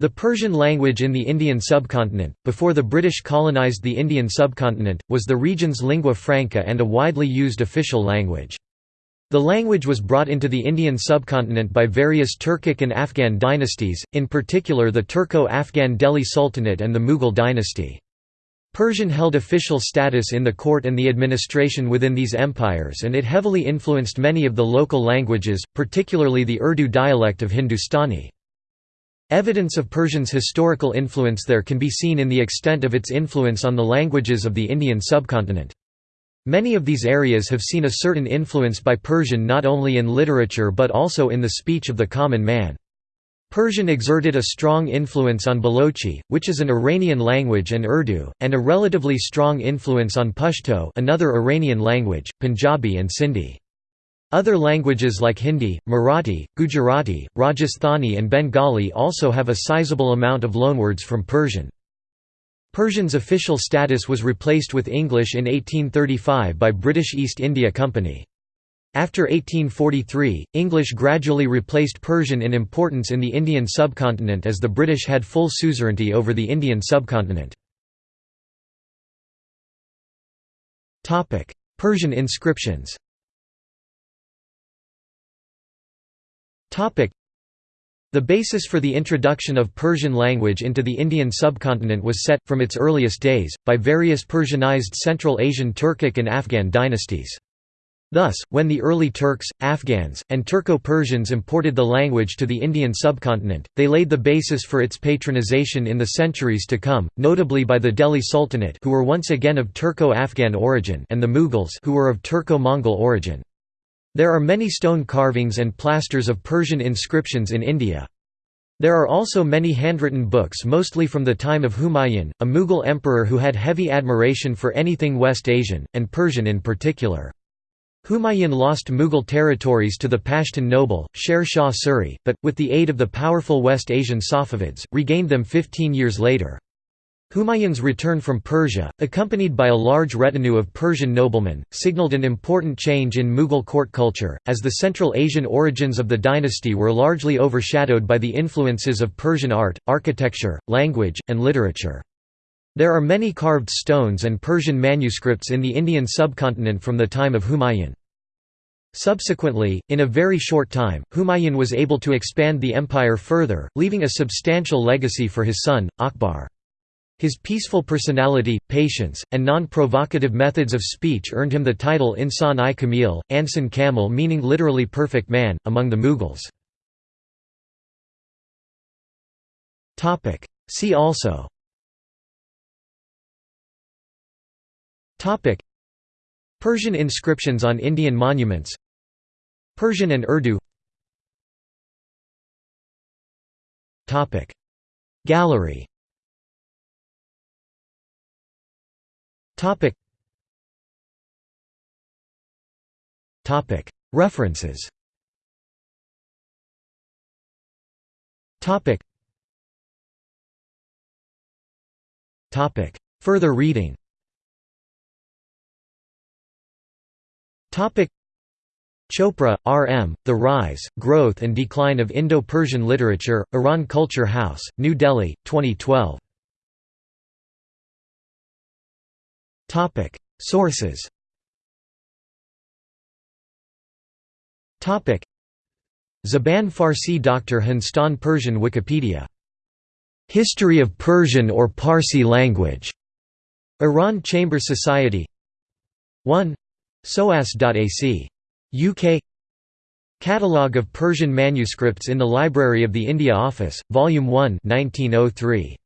The Persian language in the Indian subcontinent, before the British colonised the Indian subcontinent, was the region's lingua franca and a widely used official language. The language was brought into the Indian subcontinent by various Turkic and Afghan dynasties, in particular the Turco-Afghan Delhi Sultanate and the Mughal dynasty. Persian held official status in the court and the administration within these empires and it heavily influenced many of the local languages, particularly the Urdu dialect of Hindustani. Evidence of Persian's historical influence there can be seen in the extent of its influence on the languages of the Indian subcontinent. Many of these areas have seen a certain influence by Persian not only in literature but also in the speech of the common man. Persian exerted a strong influence on Balochi, which is an Iranian language and Urdu, and a relatively strong influence on Pashto another Iranian language, Punjabi and Sindhi. Other languages like Hindi, Marathi, Gujarati, Rajasthani and Bengali also have a sizable amount of loanwords from Persian. Persian's official status was replaced with English in 1835 by British East India Company. After 1843, English gradually replaced Persian in importance in the Indian subcontinent as the British had full suzerainty over the Indian subcontinent. Persian inscriptions The basis for the introduction of Persian language into the Indian subcontinent was set, from its earliest days, by various Persianized Central Asian Turkic and Afghan dynasties. Thus, when the early Turks, Afghans, and Turco-Persians imported the language to the Indian subcontinent, they laid the basis for its patronization in the centuries to come, notably by the Delhi Sultanate who were once again of Turco-Afghan origin and the Mughals who were of Turco-Mongol origin. There are many stone carvings and plasters of Persian inscriptions in India. There are also many handwritten books mostly from the time of Humayun, a Mughal emperor who had heavy admiration for anything West Asian, and Persian in particular. Humayun lost Mughal territories to the Pashtun noble, Sher Shah Suri, but, with the aid of the powerful West Asian Safavids, regained them 15 years later. Humayun's return from Persia, accompanied by a large retinue of Persian noblemen, signaled an important change in Mughal court culture, as the Central Asian origins of the dynasty were largely overshadowed by the influences of Persian art, architecture, language, and literature. There are many carved stones and Persian manuscripts in the Indian subcontinent from the time of Humayun. Subsequently, in a very short time, Humayun was able to expand the empire further, leaving a substantial legacy for his son, Akbar. His peaceful personality, patience, and non-provocative methods of speech earned him the title Insan-i Kamil, Ansan Kamil meaning literally perfect man, among the Mughals. See also. Persian inscriptions on Indian monuments. Persian and Urdu. Gallery Topic. Topic. References. Topic. Topic. Further reading. Topic. Chopra, R. M., The Rise, Growth and Decline of Indo-Persian Literature, Iran Culture House, New Delhi, 2012. Topic. Sources. Topic. Zaban Farsi Dr. Hanstan Persian Wikipedia. History of Persian or Parsi language. Iran Chamber Society. 1 SOAS.ac. UK Catalogue of Persian manuscripts in the Library of the India Office, Volume 1 1903.